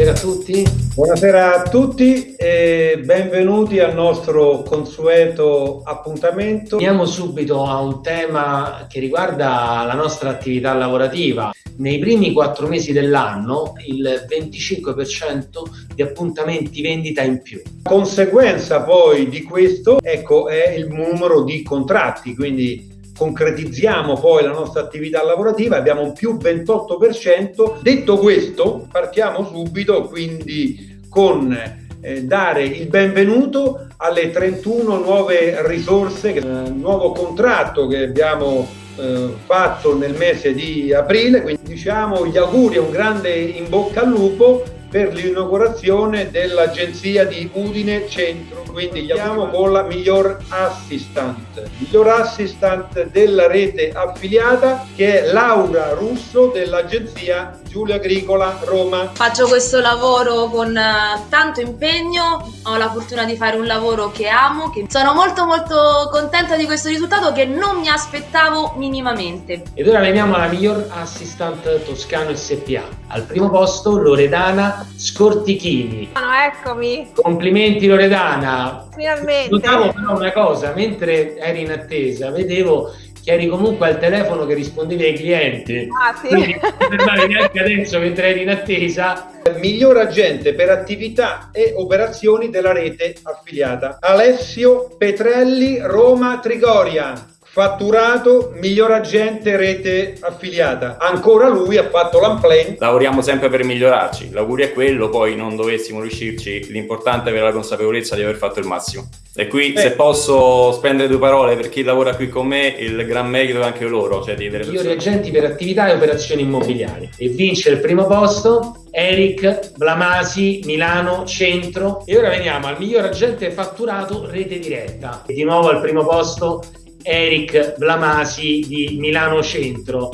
buonasera a tutti. Buonasera a tutti e benvenuti al nostro consueto appuntamento. Andiamo subito a un tema che riguarda la nostra attività lavorativa. Nei primi quattro mesi dell'anno il 25% di appuntamenti vendita in più. Conseguenza poi di questo ecco, è il numero di contratti, quindi concretizziamo poi la nostra attività lavorativa, abbiamo un più 28%. Detto questo, partiamo subito quindi con eh, dare il benvenuto alle 31 nuove risorse, eh, nuovo contratto che abbiamo eh, fatto nel mese di aprile, quindi diciamo gli auguri un grande in bocca al lupo per l'inaugurazione dell'agenzia di Udine Centro. Quindi andiamo con la miglior assistant, miglior assistant della rete affiliata che è Laura Russo dell'agenzia Giulia Agricola Roma. Faccio questo lavoro con uh, tanto impegno, ho la fortuna di fare un lavoro che amo, che sono molto molto contenta di questo risultato che non mi aspettavo minimamente. Ed ora veniamo alla miglior assistant toscano SPA. Al primo posto Loredana Scortichini. No, eccomi. Complimenti Loredana. Finalmente. Notavo però una cosa, mentre eri in attesa, vedevo che eri comunque al telefono che rispondevi ai clienti. Ah, sì. Quindi non neanche adesso mentre eri in attesa. Miglior agente per attività e operazioni della rete affiliata. Alessio Petrelli, Roma Trigoria fatturato miglior agente rete affiliata ancora lui ha fatto l'unplane lavoriamo sempre per migliorarci l'augurio è quello poi non dovessimo riuscirci l'importante è avere la consapevolezza di aver fatto il massimo e qui Beh. se posso spendere due parole per chi lavora qui con me il gran merito è anche loro cioè Migliori agenti per attività e operazioni immobiliari. E vince il primo posto Eric Blamasi, Milano Centro. E ora veniamo al miglior agente fatturato rete diretta. E di nuovo al primo posto Eric Blamasi di Milano Centro.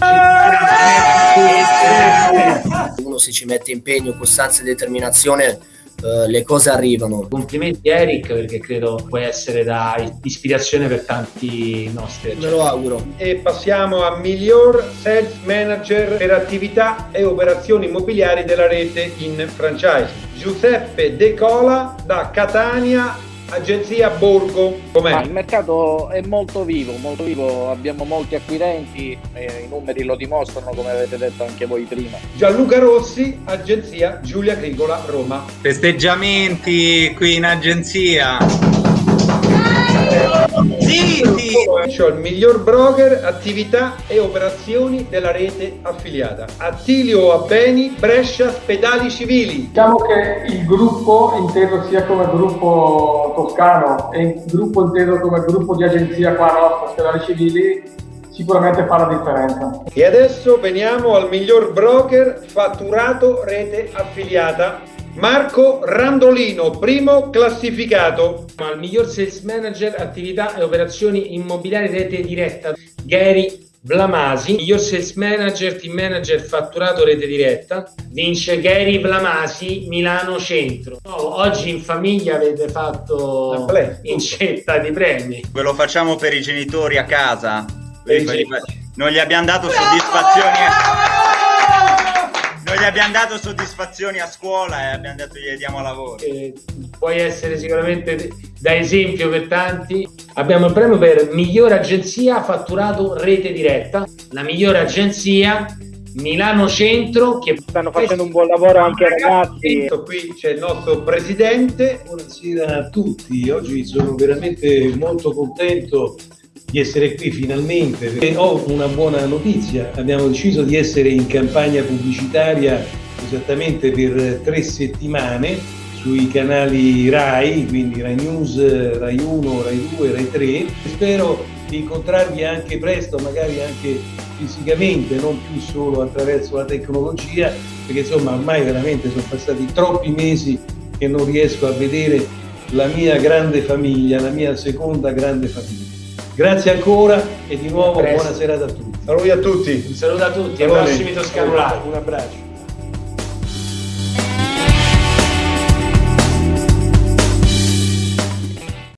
uno se ci mette impegno, costanza e determinazione, eh, le cose arrivano. Complimenti Eric perché credo puoi essere da ispirazione per tanti nostri Me lo auguro. e passiamo a miglior sales manager per attività e operazioni immobiliari della rete in franchise Giuseppe De Cola da Catania agenzia Borgo Ma com'è? il mercato è molto vivo, molto vivo, abbiamo molti acquirenti, e i numeri lo dimostrano come avete detto anche voi prima. Gianluca Rossi agenzia Giulia Agricola Roma Festeggiamenti qui in agenzia. C'ho il miglior broker, attività e operazioni della rete affiliata. Attilio Abbeni, Brescia, Spedali Civili. Diciamo che il gruppo, inteso sia come gruppo toscano e il gruppo inteso come gruppo di agenzia qua nostra, Stellari Civili, sicuramente fa la differenza. E adesso veniamo al miglior broker fatturato rete affiliata. Marco Randolino, primo classificato. Al miglior sales manager attività e operazioni immobiliari rete diretta Gary Blamasi, miglior sales manager, team manager fatturato rete diretta, vince Gary Blamasi, Milano Centro. Oh, oggi in famiglia avete fatto incetta di premi. Ve lo facciamo per i genitori a casa. Non gli abbiamo dato soddisfazioni. Non gli abbiamo dato soddisfazioni a scuola e abbiamo detto gli diamo lavoro. Eh, puoi essere sicuramente da esempio per tanti. Abbiamo il premio per miglior agenzia fatturato rete diretta, la migliore agenzia Milano Centro che Stanno facendo un buon lavoro anche i ragazzi. Qui c'è il nostro presidente. Buonasera a tutti, oggi sono veramente molto contento di essere qui finalmente perché ho una buona notizia, abbiamo deciso di essere in campagna pubblicitaria esattamente per tre settimane sui canali RAI, quindi Rai News, Rai 1, Rai 2, Rai 3. Spero di incontrarvi anche presto, magari anche fisicamente, non più solo attraverso la tecnologia, perché insomma ormai veramente sono passati troppi mesi che non riesco a vedere la mia grande famiglia, la mia seconda grande famiglia. Grazie ancora e di nuovo buona serata a tutti. Saluti a tutti. un saluto a tutti, ai prossimi Toscano Live. Un abbraccio.